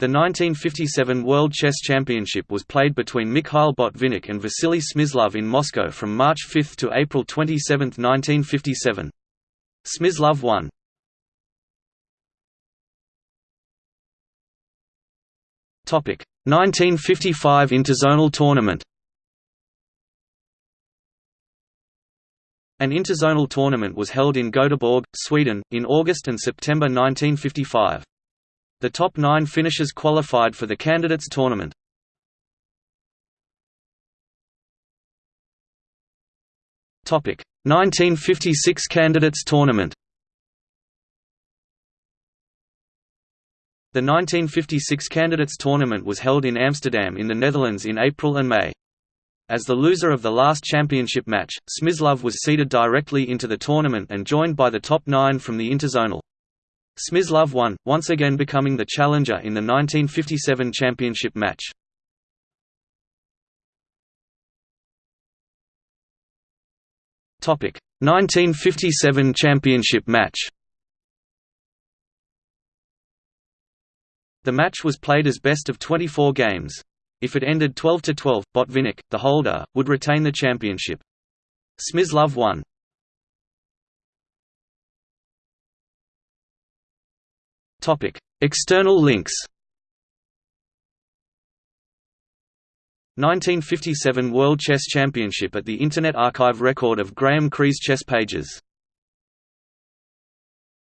The 1957 World Chess Championship was played between Mikhail Botvinnik and Vasily Smyslov in Moscow from March 5 to April 27, 1957. Smyslov won. Topic: 1955 Interzonal Tournament. An interzonal tournament was held in Göteborg, Sweden, in August and September 1955. The top nine finishers qualified for the Candidates Tournament. Topic: 1956 Candidates Tournament. The 1956 Candidates Tournament was held in Amsterdam in the Netherlands in April and May. As the loser of the last championship match, Smyslov was seeded directly into the tournament and joined by the top nine from the interzonal. Smyslov won, once again becoming the challenger in the 1957 championship match. Topic: 1957 championship match. The match was played as best of 24 games. If it ended 12 to 12, Botvinnik, the holder, would retain the championship. Smyslov won. Topic: External links. 1957 World Chess Championship at the Internet Archive record of Graeme Cree's chess pages